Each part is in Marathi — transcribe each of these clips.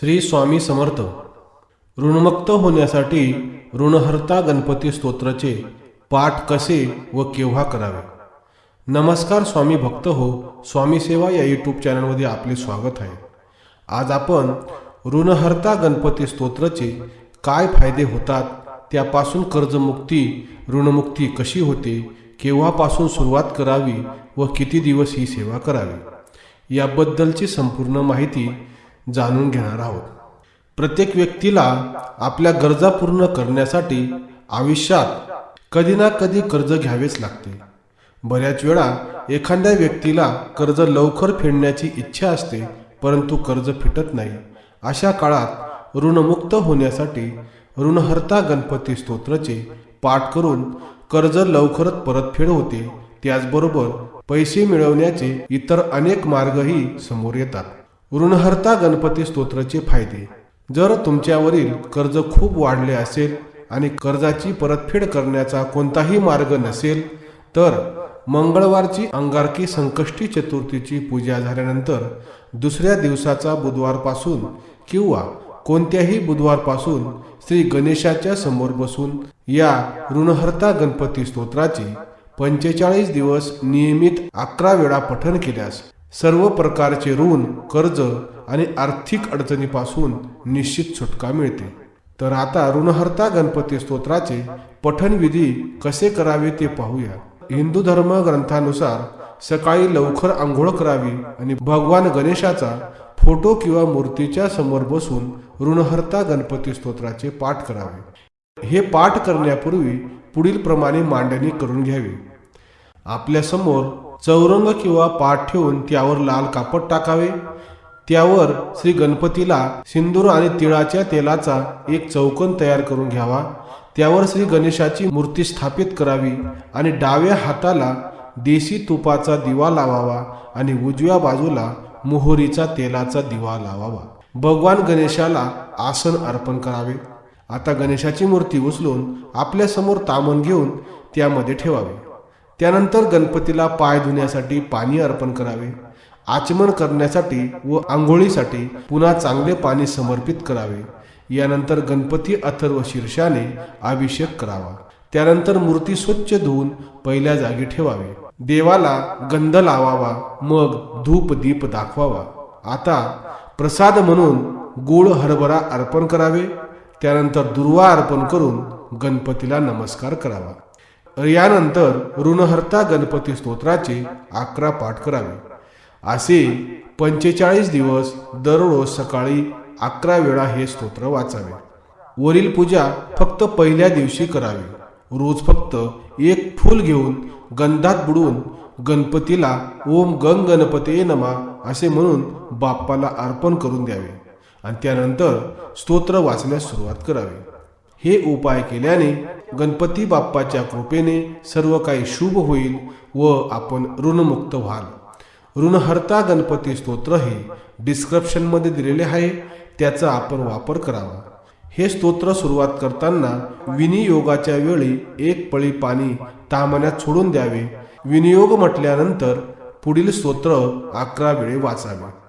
श्री स्वामी समर्थ. ऋणमुक्त होण्यासाठी ऋणहर्ता गणपती स्तोत्राचे पाठ कसे व केव्हा करावे? नमस्कार स्वामी भक्त हो स्वामी सेवा या यूट्यूब चॅनलमध्ये आपले स्वागत आहे. आज आपण ऋणहर्ता गणपती स्तोत्राचे काय फायदे होतात त्यापासून कर्जमुक्ती ऋणमुक्ती कशी होते केव्हापासून सुरुवात करावी व किती दिवस ही सेवा करावी? याबद्दलची संपूर्ण माहिती जाणून घेणार आहोत. प्रत्येक व्यक्तीला आपल्या गरजा पूर्ण करण्यासाठी आयुष्यात कधी ना कधी कर्ज घ्यावेच लागते. बऱ्याच वेळा एखाद्या व्यक्तीला कर्ज लवकर फेडण्याची इच्छा असते परंतु कर्ज फिटत नाही. अशा काळात ऋणमुक्त होण्यासाठी ऋणहर्ता गणपती स्तोत्राचे पाठ करून कर्ज लवकरच परतफेड होते. त्याचबरोबर पैसे मिळवण्याचे इतर अनेक मार्गही समोर येतात. ऋणहर्ता गणपती स्तोत्राचे फायदे. जर तुमच्यावरील कर्ज खूप वाढले असेल आणि कर्जाची परतफेड करण्याचा कोणताही मार्ग नसेल तर मंगळवारची अंगारकी संकष्टी चतुर्थीची पूजा झाल्यानंतर दुसऱ्या दिवसाचा बुधवारपासून किंवा कोणत्याही बुधवारपासून श्री गणेशाच्या समोर बसून या ऋणहर्ता गणपती स्तोत्राचे पंचेचाळीस दिवस नियमित अकरा वेळा पठण केल्यास सर्व प्रकारचे ऋण कर्ज आणि आर्थिक अडचणीपासून निश्चित सुटका मिळते. तर आता ऋणहर्ता गणपती स्तोत्राचे पठणविधी कसे करावे ते पाहूया. हिंदू धर्म ग्रंथानुसार सकाळी लवकर आंघोळ करावी आणि भगवान गणेशाचा फोटो किंवा मूर्तीच्या समोर बसून ऋणहर्ता गणपती स्तोत्राचे पाठ करावे. हे पाठ करण्यापूर्वी पुढील प्रमाणे मांडणी करून घ्यावी. आपल्यासमोर चौरंग किंवा पाठ ठेवून त्यावर लाल कापड टाकावे. त्यावर श्री गणपतीला सिंदूर आणि तिळाच्या तेलाचा एक चौकन तयार करून घ्यावा. त्यावर श्री गणेशाची मूर्ती स्थापित करावी आणि डाव्या हाताला देशी तुपाचा दिवा लावावा आणि उजव्या बाजूला मोहरीचा तेलाचा दिवा लावावा. भगवान गणेशाला आसन अर्पण करावे. आता गणेशाची मूर्ती उचलून आपल्यासमोर तामण घेऊन त्यामध्ये ठेवावे. त्यानंतर गणपतीला पाय धुण्यासाठी पाणी अर्पण करावे. आचमन करण्यासाठी व आंघोळीसाठी पुन्हा चांगले पाणी समर्पित करावे. यानंतर गणपती अथर्व शीर्षाने अभिषेक करावा. त्यानंतर मूर्ती स्वच्छ धुवून पहिल्या जागी ठेवावी. देवाला गंध लावावा मग धूप दीप दाखवावा. आता प्रसाद म्हणून गुळ हरभरा अर्पण करावे. त्यानंतर दुर्वा अर्पण करून गणपतीला नमस्कार करावा. यानंतर ऋणहर्ता गणपती स्तोत्राचे अकरा पाठ करावे. असे पंचेचाळीस दिवस दररोज सकाळी अकरा वेळा हे स्तोत्र वाचावे. वरील पूजा फक्त पहिल्या दिवशी करावी. रोज फक्त एक फूल घेऊन गंधात बुडवून गणपतीला ओम गंग गणपते नमा असे म्हणून बाप्पाला अर्पण करून द्यावे आणि त्यानंतर स्तोत्र वाचण्यास सुरुवात करावी. हे उपाय केल्याने गणपती बाप्पाच्या कृपेने सर्व काही शुभ होईल व आपण ऋणमुक्त व्हाल. ऋणहर्ता गणपती स्तोत्र हे डिस्क्रिप्शनमध्ये दिलेले आहे त्याचा आपण वापर करावा. हे स्तोत्र सुरुवात करताना विनियोगाच्या वेळी एक पळी पाणी तामण्यात सोडून द्यावे. विनियोग म्हटल्यानंतर पुढील स्तोत्र अकरा वेळी वाचावे.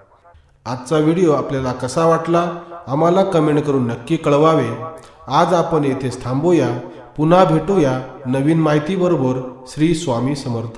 आजचा व्हिडिओ आपल्याला कसा वाटला? आम्हाला कमेंट करून नक्की कळवावे. आज आपण येथेच थांबूया. पुन्हा भेटूया नवीन माहितीबरोबर श्री स्वामी समर्थ.